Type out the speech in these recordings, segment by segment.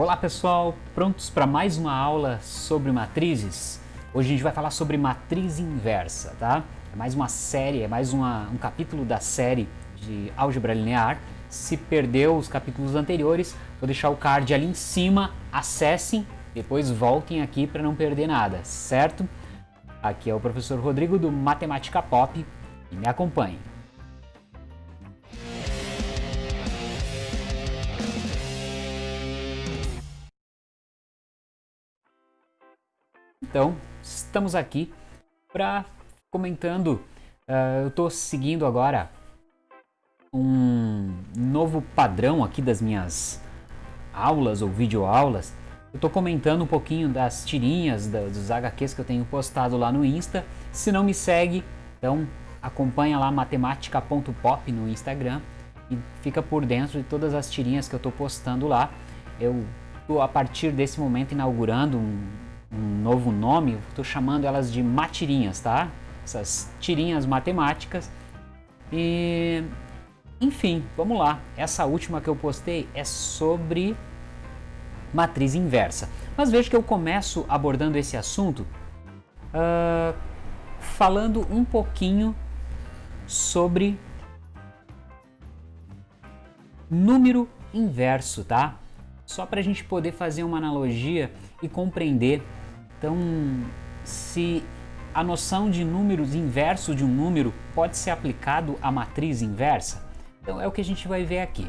Olá pessoal, prontos para mais uma aula sobre matrizes? Hoje a gente vai falar sobre matriz inversa, tá? É mais uma série, é mais uma, um capítulo da série de álgebra linear. Se perdeu os capítulos anteriores, vou deixar o card ali em cima, acessem, depois voltem aqui para não perder nada, certo? Aqui é o professor Rodrigo do Matemática Pop e me acompanhe. Então, estamos aqui para comentando. Uh, eu estou seguindo agora um novo padrão aqui das minhas aulas ou videoaulas. Eu estou comentando um pouquinho das tirinhas, da, dos HQs que eu tenho postado lá no Insta. Se não me segue, então acompanha lá matemática.pop no Instagram e fica por dentro de todas as tirinhas que eu estou postando lá. Eu estou a partir desse momento inaugurando um, um novo nome, estou chamando elas de matirinhas, tá? Essas tirinhas matemáticas. E, enfim, vamos lá. Essa última que eu postei é sobre matriz inversa. Mas veja que eu começo abordando esse assunto uh, falando um pouquinho sobre número inverso, tá? Só para a gente poder fazer uma analogia e compreender então, se a noção de números inverso de um número pode ser aplicado à matriz inversa, então é o que a gente vai ver aqui.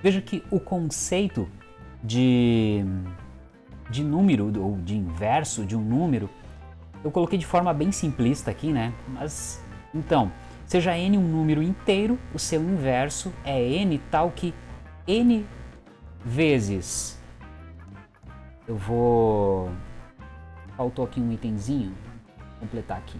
Veja que o conceito de, de número ou de inverso de um número, eu coloquei de forma bem simplista aqui, né? Mas, então, seja n um número inteiro, o seu inverso é n tal que n vezes eu vou... Faltou aqui um itemzinho, vou completar aqui.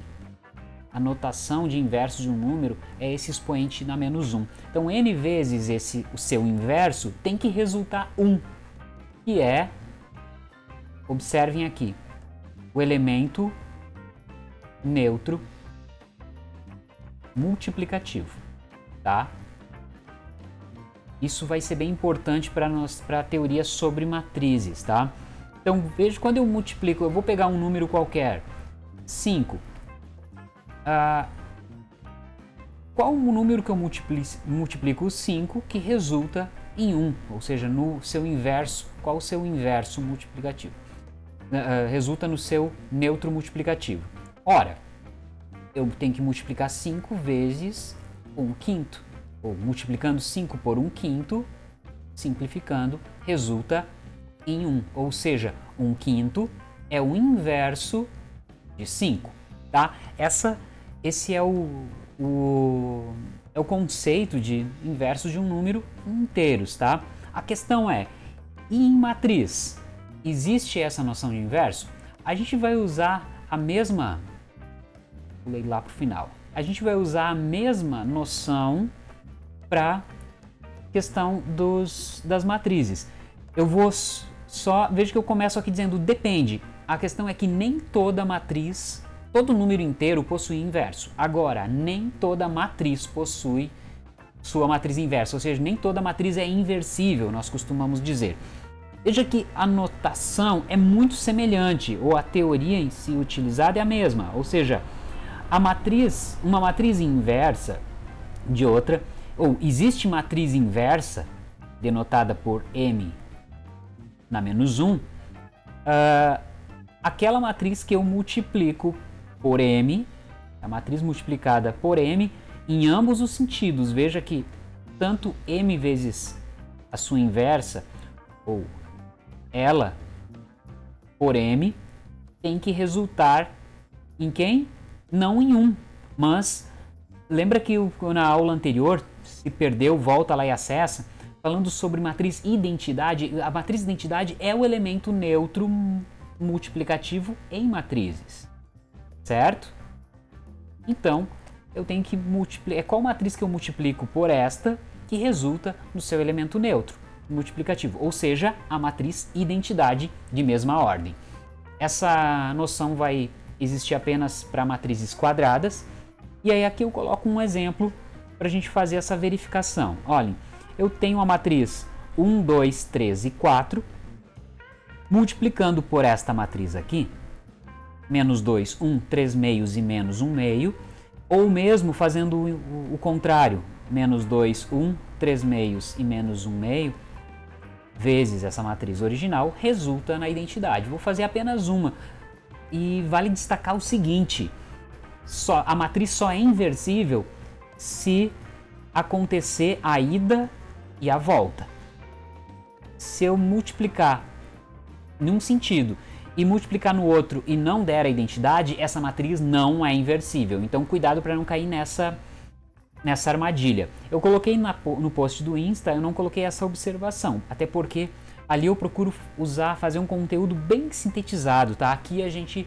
A notação de inverso de um número é esse expoente na menos 1. Então, n vezes esse, o seu inverso tem que resultar 1, que é, observem aqui, o elemento neutro multiplicativo, tá? Isso vai ser bem importante para a teoria sobre matrizes, tá? Então, veja, quando eu multiplico, eu vou pegar um número qualquer, 5. Ah, qual o número que eu multiplico, multiplico 5 que resulta em 1? Ou seja, no seu inverso, qual o seu inverso multiplicativo? Uh, resulta no seu neutro multiplicativo. Ora, eu tenho que multiplicar 5 vezes 1 quinto. Ou multiplicando 5 por 1 quinto, simplificando, resulta em 1, ou seja, 1 quinto é o inverso de 5, tá? Essa, esse é o, o, é o conceito de inverso de um número inteiros, tá? A questão é, em matriz, existe essa noção de inverso? A gente vai usar a mesma, pulei lá para o final, a gente vai usar a mesma noção para questão dos, das matrizes. Eu vou só, veja que eu começo aqui dizendo depende. A questão é que nem toda matriz, todo número inteiro possui inverso. Agora, nem toda matriz possui sua matriz inversa, ou seja, nem toda matriz é inversível, nós costumamos dizer. Veja que a notação é muito semelhante, ou a teoria em si utilizada é a mesma, ou seja, a matriz, uma matriz inversa de outra, ou existe matriz inversa, denotada por M na menos 1, uh, ah, aquela matriz que eu multiplico por m, a matriz multiplicada por m, em ambos os sentidos. Veja que tanto m vezes a sua inversa, ou ela por m, tem que resultar em quem? Não em 1, mas lembra que na aula anterior, se perdeu, volta lá e acessa, falando sobre matriz identidade, a matriz identidade é o elemento neutro multiplicativo em matrizes, certo? Então, eu tenho que multiplicar, é qual matriz que eu multiplico por esta que resulta no seu elemento neutro multiplicativo, ou seja, a matriz identidade de mesma ordem. Essa noção vai existir apenas para matrizes quadradas, e aí aqui eu coloco um exemplo para a gente fazer essa verificação. Olhem, eu tenho a matriz 1, 2, 3 e 4, multiplicando por esta matriz aqui, menos 2, 1, 3 meios e menos 1 meio, ou mesmo fazendo o, o contrário, menos 2, 1, 3 meios e menos 1 meio, vezes essa matriz original, resulta na identidade. Vou fazer apenas uma. E vale destacar o seguinte, só, a matriz só é inversível se acontecer a ida e a volta. Se eu multiplicar num sentido e multiplicar no outro e não der a identidade, essa matriz não é inversível. Então cuidado para não cair nessa, nessa armadilha. Eu coloquei na, no post do Insta, eu não coloquei essa observação, até porque ali eu procuro usar, fazer um conteúdo bem sintetizado, tá? Aqui a gente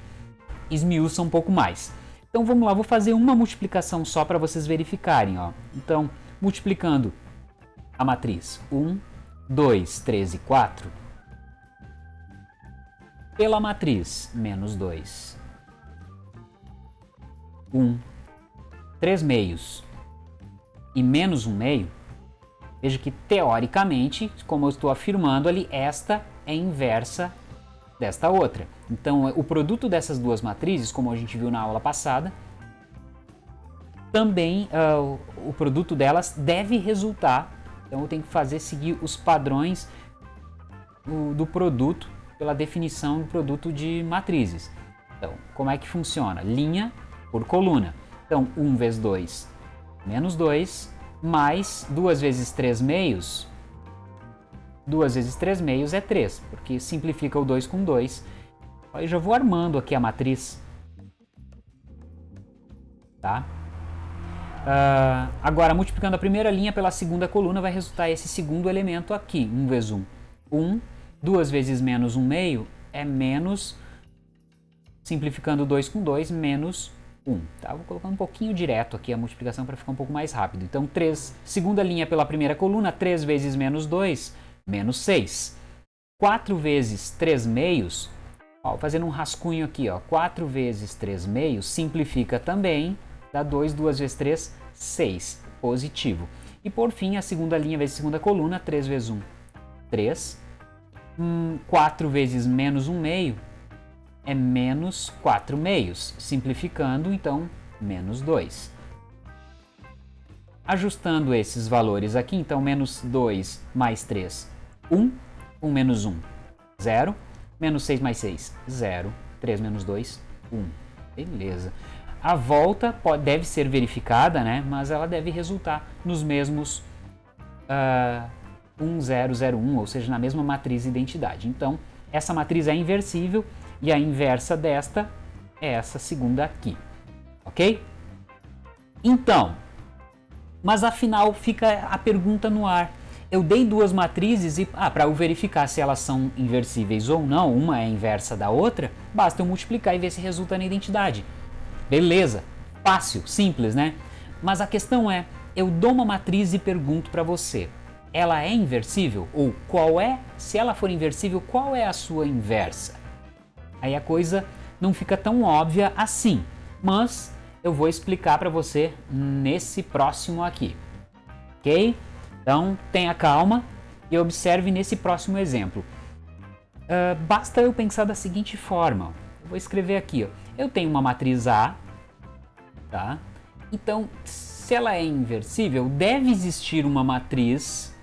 esmiuça um pouco mais. Então vamos lá, vou fazer uma multiplicação só para vocês verificarem, ó. Então, multiplicando a matriz 1, 2, 3 e 4, pela matriz menos 2, 1, 3 meios. E menos 1 meio, veja que teoricamente, como eu estou afirmando ali, esta é inversa desta outra. Então o produto dessas duas matrizes, como a gente viu na aula passada, também uh, o produto delas deve resultar, então eu tenho que fazer seguir os padrões do, do produto pela definição do produto de matrizes. Então, como é que funciona? Linha por coluna. Então, 1 vezes 2, menos 2, mais 2 vezes 3 meios. 2 vezes 3 meios é 3, porque simplifica o 2 com 2. Eu já vou armando aqui a matriz. Tá? Uh, agora, multiplicando a primeira linha pela segunda coluna, vai resultar esse segundo elemento aqui. 1 vezes 1, 1 2 vezes menos 1 meio é menos, simplificando 2 com 2, menos 1. Tá? Vou colocar um pouquinho direto aqui a multiplicação para ficar um pouco mais rápido. Então, 3, segunda linha pela primeira coluna, 3 vezes menos 2, menos 6. 4 vezes 3 meios, ó, fazendo um rascunho aqui, ó, 4 vezes 3 meios, simplifica também, dá 2, 2 vezes 3, 6, positivo. E por fim, a segunda linha vezes segunda coluna, 3 vezes 1, 3, hum, 4 vezes menos 1 meio é menos 4 meios, simplificando, então, menos 2. Ajustando esses valores aqui, então, menos 2 mais 3, 1, 1 menos 1, 0, menos 6 mais 6, 0, 3 menos 2, 1. Beleza. A volta pode, deve ser verificada, né? mas ela deve resultar nos mesmos uh, 1001, ou seja, na mesma matriz identidade. Então, essa matriz é inversível e a inversa desta é essa segunda aqui, ok? Então, mas afinal fica a pergunta no ar. Eu dei duas matrizes e ah, para eu verificar se elas são inversíveis ou não, uma é inversa da outra, basta eu multiplicar e ver se resulta na identidade. Beleza, fácil, simples, né? Mas a questão é, eu dou uma matriz e pergunto para você, ela é inversível? Ou qual é, se ela for inversível, qual é a sua inversa? Aí a coisa não fica tão óbvia assim, mas eu vou explicar para você nesse próximo aqui, ok? Então tenha calma e observe nesse próximo exemplo. Uh, basta eu pensar da seguinte forma, eu vou escrever aqui, ó. Eu tenho uma matriz A, tá? Então, se ela é inversível, deve existir uma matriz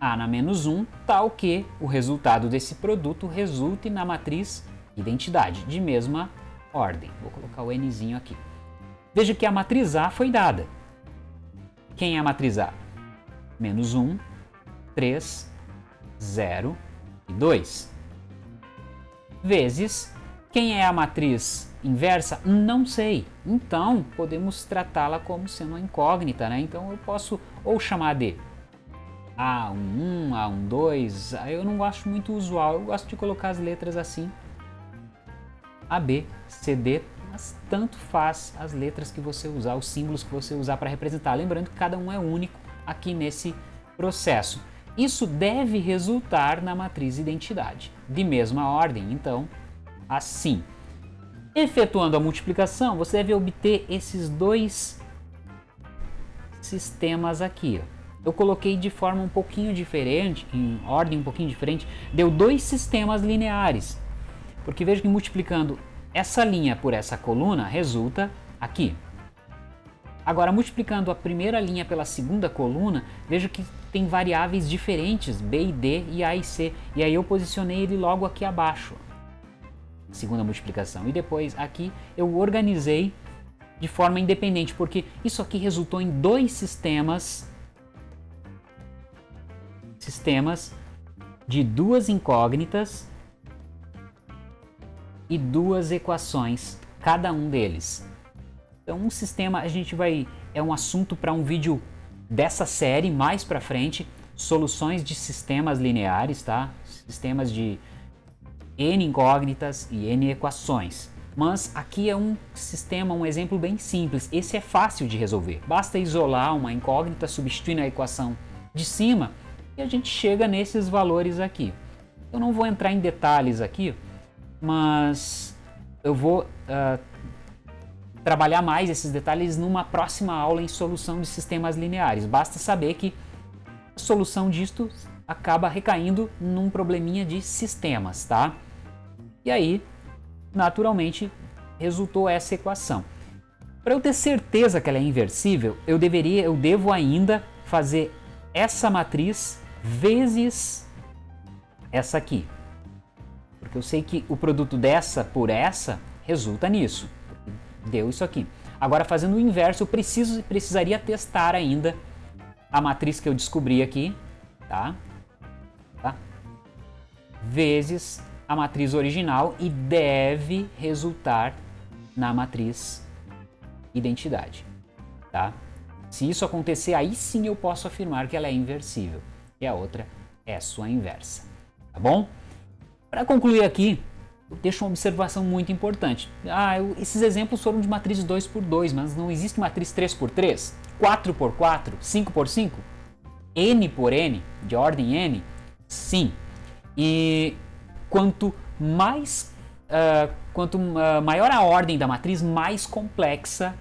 a na menos 1, tal que o resultado desse produto resulte na matriz identidade, de mesma ordem. Vou colocar o nzinho aqui. Veja que a matriz A foi dada. Quem é a matriz A? Menos 1, 3, 0 e 2. Vezes, quem é a matriz inversa? Não sei. Então, podemos tratá-la como sendo uma incógnita, né? Então, eu posso ou chamar de a1, A12, eu não gosto muito usual, eu gosto de colocar as letras assim, AB, CD, mas tanto faz as letras que você usar, os símbolos que você usar para representar, lembrando que cada um é único aqui nesse processo. Isso deve resultar na matriz identidade, de mesma ordem, então, assim. Efetuando a multiplicação, você deve obter esses dois sistemas aqui, eu coloquei de forma um pouquinho diferente, em ordem um pouquinho diferente, deu dois sistemas lineares. Porque veja que multiplicando essa linha por essa coluna resulta aqui. Agora, multiplicando a primeira linha pela segunda coluna, vejo que tem variáveis diferentes, B e D e A e C. E aí eu posicionei ele logo aqui abaixo, segunda multiplicação. E depois aqui eu organizei de forma independente, porque isso aqui resultou em dois sistemas sistemas de duas incógnitas e duas equações, cada um deles. Então, um sistema a gente vai é um assunto para um vídeo dessa série mais para frente, soluções de sistemas lineares, tá? Sistemas de n incógnitas e n equações. Mas aqui é um sistema, um exemplo bem simples. Esse é fácil de resolver. Basta isolar uma incógnita, substituir a equação de cima e a gente chega nesses valores aqui. Eu não vou entrar em detalhes aqui, mas eu vou uh, trabalhar mais esses detalhes numa próxima aula em solução de sistemas lineares. Basta saber que a solução disto acaba recaindo num probleminha de sistemas, tá? E aí, naturalmente, resultou essa equação. Para eu ter certeza que ela é inversível, eu deveria, eu devo ainda fazer essa matriz vezes essa aqui. Porque eu sei que o produto dessa por essa resulta nisso deu isso aqui. Agora, fazendo o inverso, eu preciso, precisaria testar ainda a matriz que eu descobri aqui, tá? tá? Vezes a matriz original e deve resultar na matriz identidade, tá? Se isso acontecer, aí sim eu posso afirmar que ela é inversível. E a outra é sua inversa, tá bom? Para concluir aqui, deixo uma observação muito importante. Ah, eu, esses exemplos foram de matriz 2 por 2, mas não existe matriz 3 por 3, 4 por 4, 5 por 5, n por n, de ordem n? Sim. E quanto mais uh, quanto uh, maior a ordem da matriz, mais complexa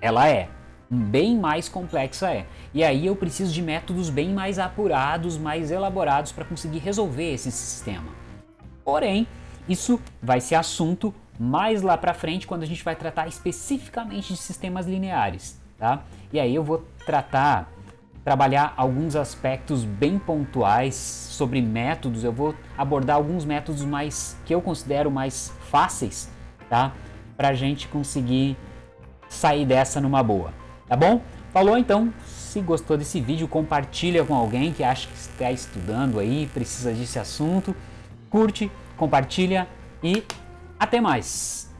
ela é. Bem mais complexa é. E aí eu preciso de métodos bem mais apurados, mais elaborados para conseguir resolver esse sistema. Porém, isso vai ser assunto mais lá para frente quando a gente vai tratar especificamente de sistemas lineares, tá? E aí eu vou tratar, trabalhar alguns aspectos bem pontuais sobre métodos, eu vou abordar alguns métodos mais que eu considero mais fáceis, tá? Pra gente conseguir sair dessa numa boa, tá bom? Falou então, se gostou desse vídeo, compartilha com alguém que acha que está estudando aí, precisa desse assunto, curte, compartilha e até mais!